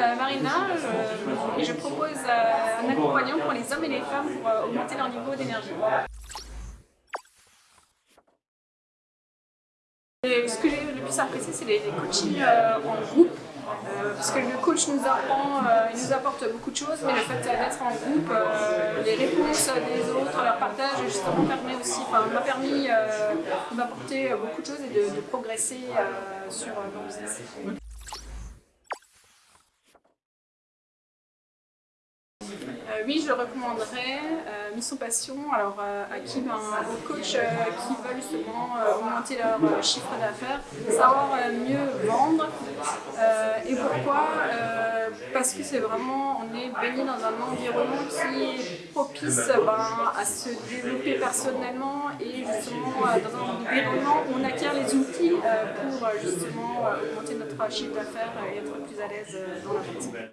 Marina euh, et je propose euh, un accompagnement pour les hommes et les femmes pour euh, augmenter leur niveau d'énergie. Ce que j'ai le plus apprécié, c'est les, coachings en groupe. parce que le coach nous apprend, il nous apporte beaucoup de choses, mais le fait d'être en groupe, les réponses des autres, leur partage, justement, permet aussi, m'a permis de m'apporter beaucoup de choses et de, de progresser sur mon business. Euh, oui, je recommanderais. Euh, Mission Passion, alors euh, à qui ben, aux coachs qui veulent justement augmenter leur chiffre d'affaires, savoir mieux vendre. et pourquoi? Parce que c'est vraiment, on est baigné dans un environnement qui est propice ben, à se développer personnellement et justement dans un environnement où on acquiert les outils pour justement augmenter notre chiffre d'affaires et être plus à l'aise dans la vie.